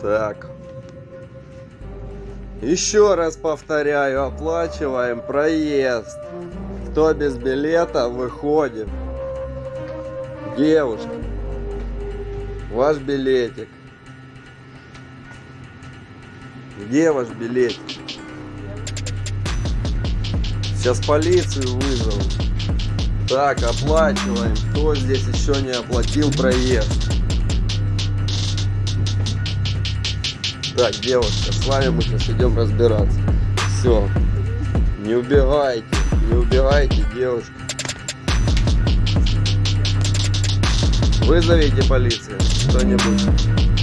Так. Еще раз повторяю, оплачиваем проезд. Кто без билета, выходит. Девушка, ваш билетик. Где ваш билетик? Сейчас полицию вызову. Так, оплачиваем. Кто здесь еще не оплатил проезд? Так, девушка, с вами мы сейчас идем разбираться. Все. Не убегайте, не убегайте, девушка. Вызовите полицию, кто-нибудь.